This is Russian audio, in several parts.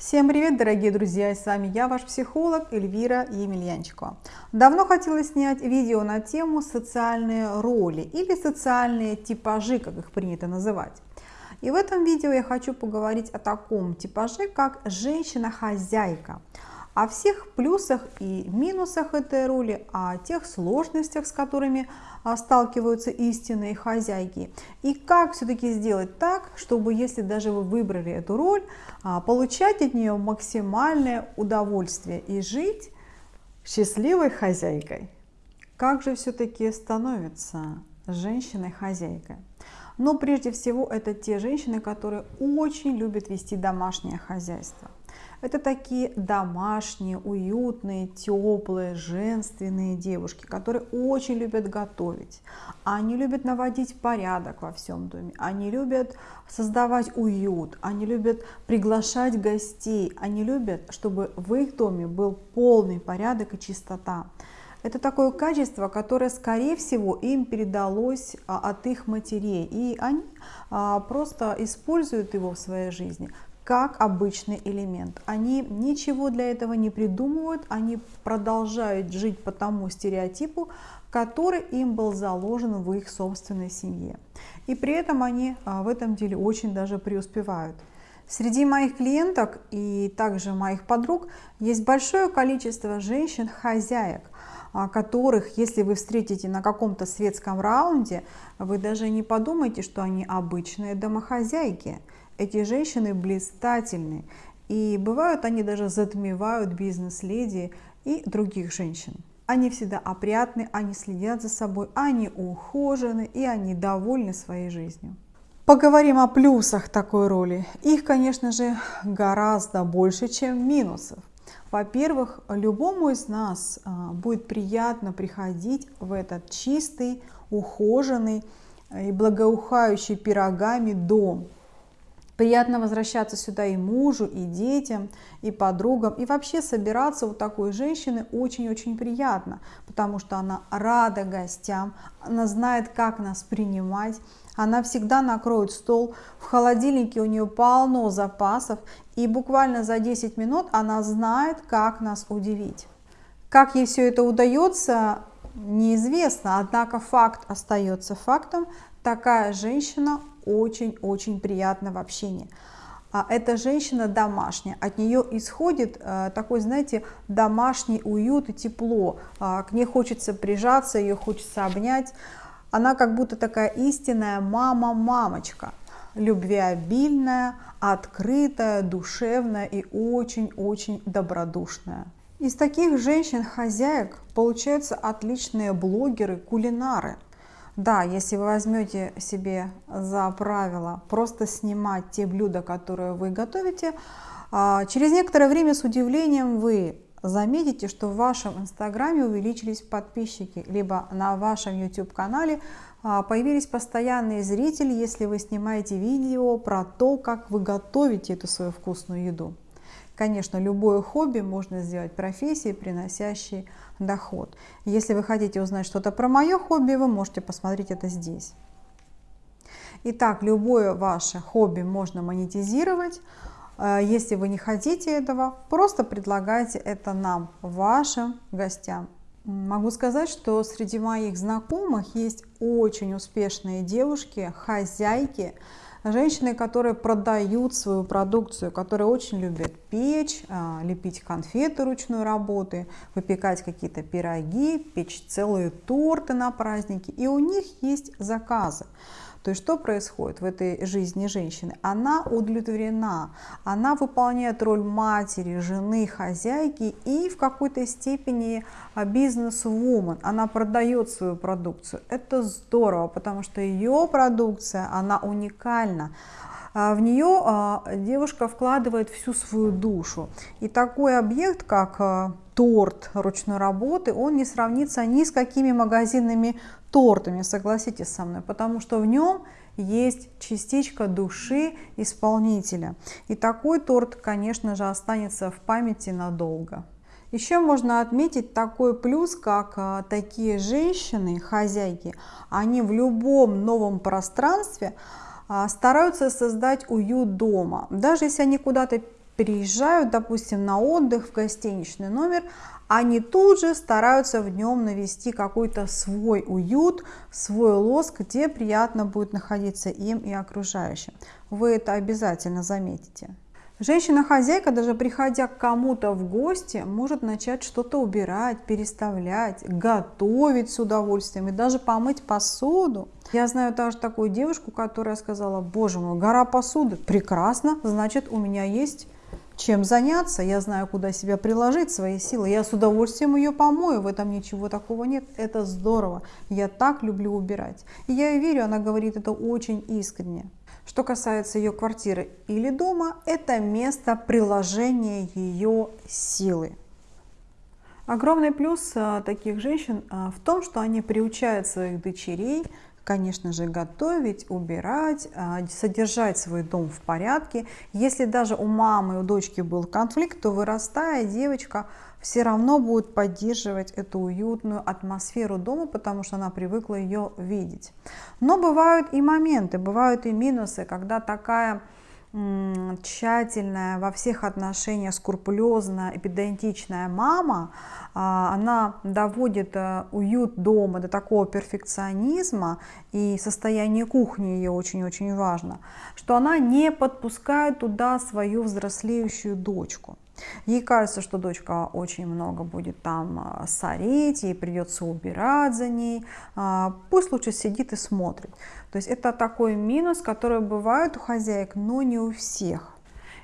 Всем привет, дорогие друзья! С вами я, ваш психолог Эльвира Емельянчикова. Давно хотела снять видео на тему социальные роли или социальные типажи, как их принято называть. И в этом видео я хочу поговорить о таком типаже, как женщина-хозяйка о всех плюсах и минусах этой роли, о тех сложностях, с которыми а, сталкиваются истинные хозяйки. И как все-таки сделать так, чтобы, если даже вы выбрали эту роль, а, получать от нее максимальное удовольствие и жить счастливой хозяйкой. Как же все-таки становится женщиной-хозяйкой? Но прежде всего это те женщины, которые очень любят вести домашнее хозяйство. Это такие домашние, уютные, теплые, женственные девушки, которые очень любят готовить. Они любят наводить порядок во всем доме. Они любят создавать уют. Они любят приглашать гостей. Они любят, чтобы в их доме был полный порядок и чистота. Это такое качество, которое, скорее всего, им передалось а, от их матерей. И они а, просто используют его в своей жизни как обычный элемент. Они ничего для этого не придумывают, они продолжают жить по тому стереотипу, который им был заложен в их собственной семье. И при этом они а, в этом деле очень даже преуспевают. Среди моих клиенток и также моих подруг есть большое количество женщин-хозяек, а, которых, если вы встретите на каком-то светском раунде, вы даже не подумайте, что они обычные домохозяйки. Эти женщины блистательны, и бывают они даже затмевают бизнес-леди и других женщин. Они всегда опрятны, они следят за собой, они ухожены и они довольны своей жизнью. Поговорим о плюсах такой роли. Их, конечно же, гораздо больше, чем минусов. Во-первых, любому из нас а, будет приятно приходить в этот чистый, ухоженный и благоухающий пирогами дом, Приятно возвращаться сюда и мужу, и детям, и подругам. И вообще собираться у такой женщины очень-очень приятно, потому что она рада гостям, она знает, как нас принимать. Она всегда накроет стол, в холодильнике у нее полно запасов, и буквально за 10 минут она знает, как нас удивить. Как ей все это удается, неизвестно, однако факт остается фактом. Такая женщина очень-очень приятно в общении. А эта женщина домашняя, от нее исходит э, такой, знаете, домашний уют и тепло. Э, к ней хочется прижаться, ее хочется обнять. Она как будто такая истинная мама-мамочка, любвеобильная, открытая, душевная и очень-очень добродушная. Из таких женщин-хозяек получаются отличные блогеры, кулинары – да, если вы возьмете себе за правило просто снимать те блюда, которые вы готовите, а, через некоторое время с удивлением вы заметите, что в вашем инстаграме увеличились подписчики, либо на вашем YouTube канале а, появились постоянные зрители, если вы снимаете видео про то, как вы готовите эту свою вкусную еду. Конечно, любое хобби можно сделать профессией, приносящей доход. Если вы хотите узнать что-то про мое хобби, вы можете посмотреть это здесь. Итак, любое ваше хобби можно монетизировать. Э, если вы не хотите этого, просто предлагайте это нам, вашим гостям. Могу сказать, что среди моих знакомых есть очень успешные девушки, хозяйки, Женщины, которые продают свою продукцию, которые очень любят печь, а, лепить конфеты ручной работы, выпекать какие-то пироги, печь целые торты на праздники. И у них есть заказы. То есть что происходит в этой жизни женщины? Она удовлетворена, она выполняет роль матери, жены, хозяйки и в какой-то степени а, бизнес-вумен. Она продает свою продукцию. Это здорово, потому что ее продукция, она уникальна. А, в нее а, девушка вкладывает всю свою душу. И такой объект, как торт ручной работы, он не сравнится ни с какими магазинными тортами, согласитесь со мной, потому что в нем есть частичка души исполнителя. И такой торт, конечно же, останется в памяти надолго. Еще можно отметить такой плюс, как а, такие женщины, хозяйки, они в любом новом пространстве а, стараются создать уют дома. Даже если они куда-то переезжают, допустим, на отдых в гостиничный номер, они тут же стараются в нем навести какой-то свой уют, свой лоск, где приятно будет находиться им и окружающим. Вы это обязательно заметите. Женщина-хозяйка, даже приходя к кому-то в гости, может начать что-то убирать, переставлять, готовить с удовольствием и даже помыть посуду. Я знаю также такую девушку, которая сказала, боже мой, гора посуды, прекрасно, значит у меня есть чем заняться, я знаю, куда себя приложить, свои силы. Я с удовольствием ее помою, в этом ничего такого нет. Это здорово. Я так люблю убирать. И я ей верю, она говорит это очень искренне. Что касается ее квартиры или дома, это место приложения ее силы. Огромный плюс а, таких женщин а, в том, что они приучают своих дочерей конечно же, готовить, убирать, а, содержать свой дом в порядке. Если даже у мамы, у дочки был конфликт, то вырастая, девочка все равно будет поддерживать эту уютную атмосферу дома, потому что она привыкла ее видеть. Но бывают и моменты, бывают и минусы, когда такая тщательная, во всех отношениях скрупулезная, педантичная мама, а, она доводит э, уют дома до такого перфекционизма, и состояние кухни ее очень-очень важно, что она не подпускает туда свою взрослеющую дочку. Ей кажется, что дочка очень много будет там а, сорить, ей придется убирать за ней. А, пусть лучше сидит и смотрит. То есть это такой минус, который бывает у хозяек, но не у всех.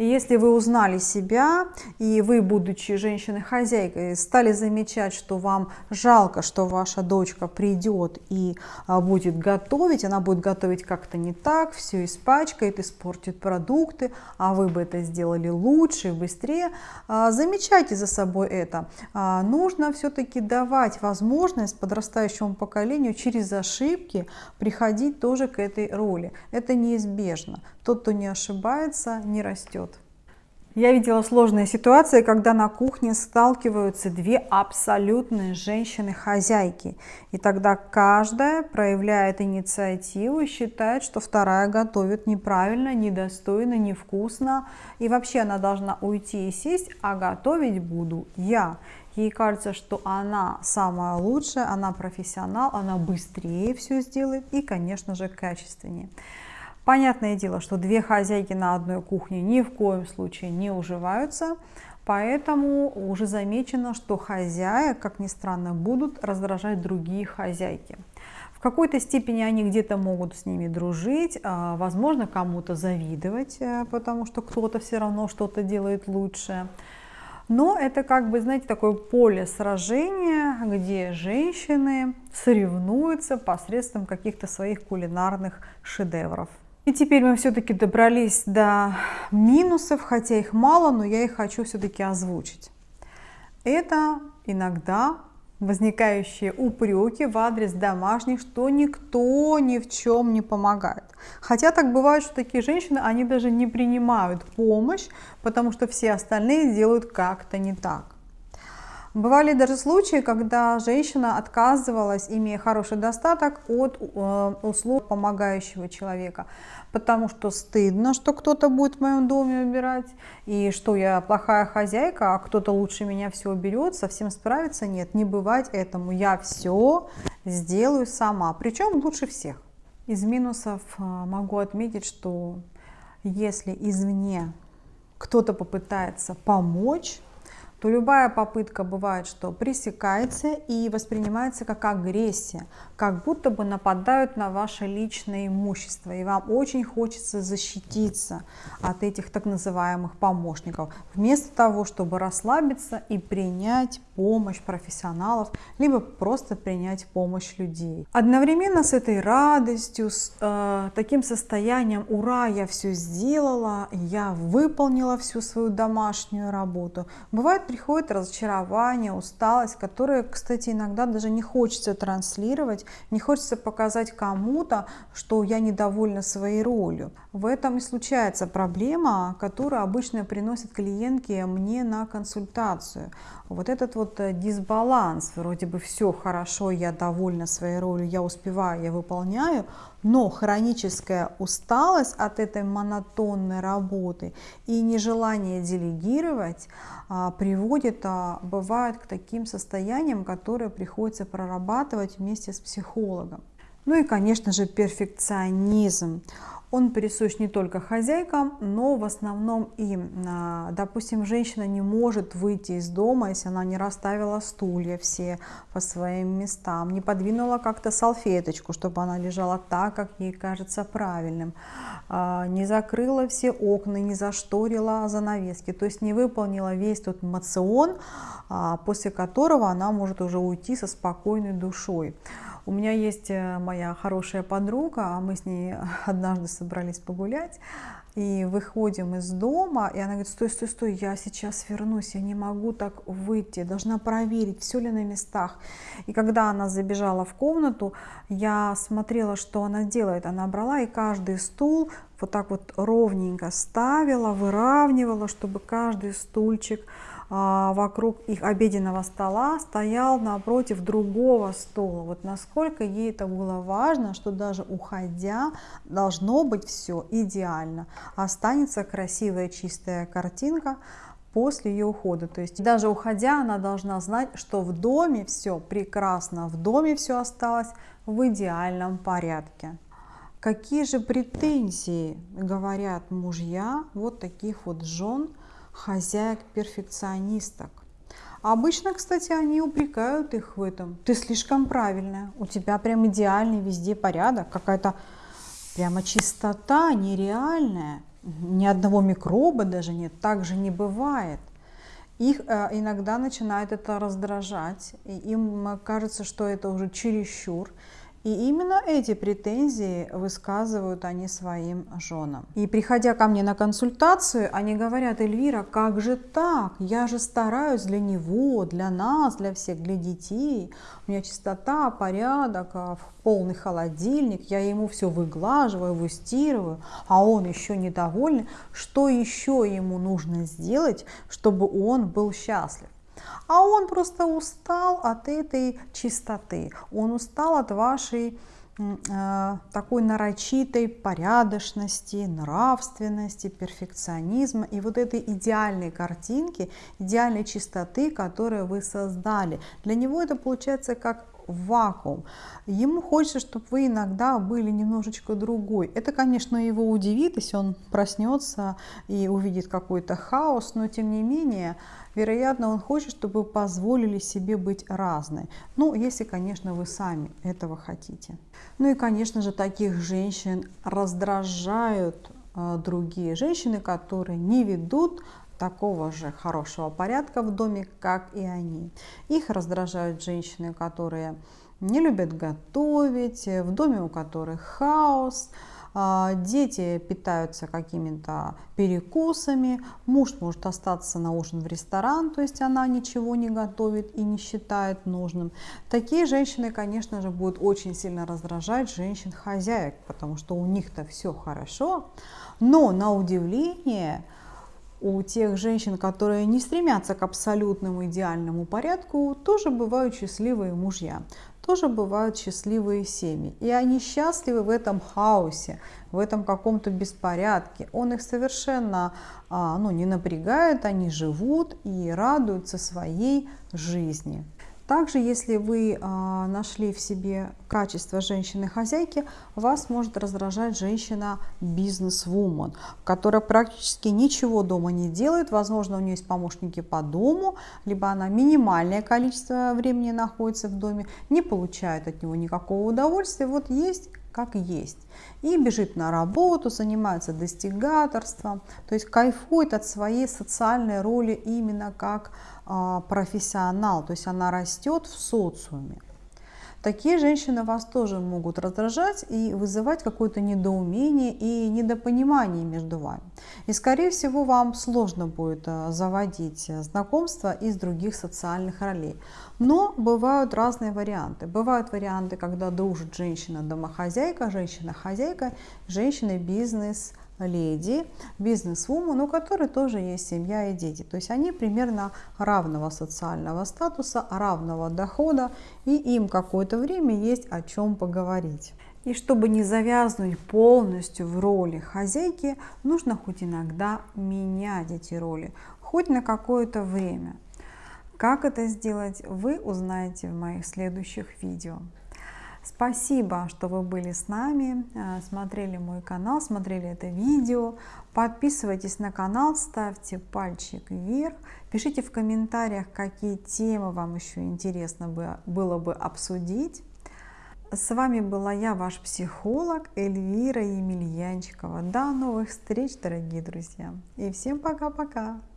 И если вы узнали себя, и вы, будучи женщиной-хозяйкой, стали замечать, что вам жалко, что ваша дочка придет и а, будет готовить, она будет готовить как-то не так, все испачкает, испортит продукты, а вы бы это сделали лучше, быстрее, а, замечайте за собой это. А, нужно все-таки давать возможность подрастающему поколению через ошибки приходить тоже к этой роли. Это неизбежно. Тот, кто не ошибается, не растет. Я видела сложные ситуации, когда на кухне сталкиваются две абсолютные женщины-хозяйки. И тогда каждая проявляет инициативу и считает, что вторая готовит неправильно, недостойно, невкусно. И вообще она должна уйти и сесть, а готовить буду я. Ей кажется, что она самая лучшая, она профессионал, она быстрее все сделает и, конечно же, качественнее. Понятное дело, что две хозяйки на одной кухне ни в коем случае не уживаются, поэтому уже замечено, что хозяек, как ни странно, будут раздражать другие хозяйки. В какой-то степени они где-то могут с ними дружить, а, возможно, кому-то завидовать, э, потому что кто-то все равно что-то делает лучше. Но это как бы, знаете, такое поле сражения, где женщины соревнуются посредством каких-то своих кулинарных шедевров. И теперь мы все-таки добрались до минусов, хотя их мало, но я их хочу все-таки озвучить. Это иногда возникающие упреки в адрес домашних, что никто ни в чем не помогает. Хотя так бывает, что такие женщины, они даже не принимают помощь, потому что все остальные делают как-то не так. Бывали даже случаи, когда женщина отказывалась, имея хороший достаток, от э, услуг помогающего человека, потому что стыдно, что кто-то будет в моем доме убирать, и что я плохая хозяйка, а кто-то лучше меня все уберет, совсем справиться нет, не бывать этому, я все сделаю сама, причем лучше всех. Из минусов э, могу отметить, что если извне кто-то попытается помочь, то любая попытка бывает, что пресекается и воспринимается как агрессия, как будто бы нападают на ваше личное имущество, и вам очень хочется защититься от этих так называемых помощников, вместо того, чтобы расслабиться и принять помощь профессионалов, либо просто принять помощь людей. Одновременно с этой радостью, с э, таким состоянием «Ура, я все сделала, я выполнила всю свою домашнюю работу», бывает приходит разочарование, усталость, которые, кстати, иногда даже не хочется транслировать, не хочется показать кому-то, что я недовольна своей ролью. В этом и случается проблема, которую обычно приносят клиентки мне на консультацию. Вот этот вот э, дисбаланс, вроде бы все хорошо, я довольна своей ролью, я успеваю, я выполняю, Но хроническая усталость от этой монотонной работы и нежелание делегировать а, приводит, а, бывает, к таким состояниям, которые приходится прорабатывать вместе с психологом. Ну и, конечно же, перфекционизм. Он присущ не только хозяйкам, но в основном им. А, допустим, женщина не может выйти из дома, если она не расставила стулья все по своим местам, не подвинула как-то салфеточку, чтобы она лежала так, как ей кажется правильным, а, не закрыла все окна, не зашторила занавески, то есть не выполнила весь тот мацион, а, после которого она может уже уйти со спокойной душой. У меня есть э, моя хорошая подруга, а мы с ней однажды собрались погулять, и выходим из дома, и она говорит, стой, стой, стой, я сейчас вернусь, я не могу так выйти, должна проверить, все ли на местах. И когда она забежала в комнату, я смотрела, что она делает. Она брала и каждый стул вот так вот ровненько ставила, выравнивала, чтобы каждый стульчик вокруг их обеденного стола стоял напротив другого стула. Вот насколько ей это было важно, что даже уходя должно быть все идеально. Останется красивая чистая картинка после ее ухода. То есть даже уходя, она должна знать, что в доме все прекрасно, в доме все осталось в идеальном порядке. Какие же претензии говорят мужья вот таких вот жен хозяек-перфекционисток. Обычно, кстати, они упрекают их в этом. Ты слишком правильная, у тебя прям идеальный везде порядок, какая-то прямо чистота нереальная. Ни одного микроба даже нет, так же не бывает. Их э, иногда начинает это раздражать, и им кажется, что это уже чересчур, и именно эти претензии высказывают они своим женам. И приходя ко мне на консультацию, они говорят, Эльвира, как же так? Я же стараюсь для него, для нас, для всех, для детей. У меня чистота, порядок, а, полный холодильник, я ему все выглаживаю, выстирываю, а он еще недовольный. Что еще ему нужно сделать, чтобы он был счастлив? А он просто устал от этой чистоты, он устал от вашей э, такой нарочитой порядочности, нравственности, перфекционизма и вот этой идеальной картинки, идеальной чистоты, которую вы создали. Для него это получается как вакуум. Ему хочется, чтобы вы иногда были немножечко другой. Это, конечно, его удивит, если он проснется и увидит какой-то хаос, но тем не менее, вероятно, он хочет, чтобы вы позволили себе быть разной. Ну, если, конечно, вы сами этого хотите. Ну и, конечно же, таких женщин раздражают э, другие женщины, которые не ведут такого же хорошего порядка в доме, как и они. Их раздражают женщины, которые не любят готовить, в доме у которых хаос, а, дети питаются какими-то перекусами, муж может остаться на ужин в ресторан, то есть она ничего не готовит и не считает нужным. Такие женщины, конечно же, будут очень сильно раздражать женщин-хозяек, потому что у них-то все хорошо, но на удивление у тех женщин, которые не стремятся к абсолютному идеальному порядку, тоже бывают счастливые мужья, тоже бывают счастливые семьи. И они счастливы в этом хаосе, в этом каком-то беспорядке. Он их совершенно а, ну, не напрягает, они живут и радуются своей жизни. Также, если вы а, нашли в себе качество женщины-хозяйки, вас может раздражать женщина бизнес-вумен, которая практически ничего дома не делает. Возможно, у нее есть помощники по дому, либо она минимальное количество времени находится в доме, не получает от него никакого удовольствия. Вот есть как есть. И бежит на работу, занимается достигаторством, то есть кайфует от своей социальной роли именно как а, профессионал, то есть она растет в социуме. Такие женщины вас тоже могут раздражать и вызывать какое-то недоумение и недопонимание между вами. И скорее всего вам сложно будет а, заводить знакомства из других социальных ролей. Но бывают разные варианты. Бывают варианты, когда дружит женщина-домохозяйка, женщина-хозяйка, женщина-бизнес, леди, бизнес-вумен, у которой тоже есть семья и дети. То есть они примерно равного социального статуса, равного дохода, и им какое-то время есть о чем поговорить. И чтобы не завязнуть полностью в роли хозяйки, нужно хоть иногда менять эти роли, хоть на какое-то время. Как это сделать, вы узнаете в моих следующих видео. Спасибо, что вы были с нами, э, смотрели мой канал, смотрели это видео. Подписывайтесь на канал, ставьте пальчик вверх, пишите в комментариях, какие темы вам еще интересно было бы обсудить. С вами была я, ваш психолог Эльвира Емельянчикова. До новых встреч, дорогие друзья. И всем пока-пока.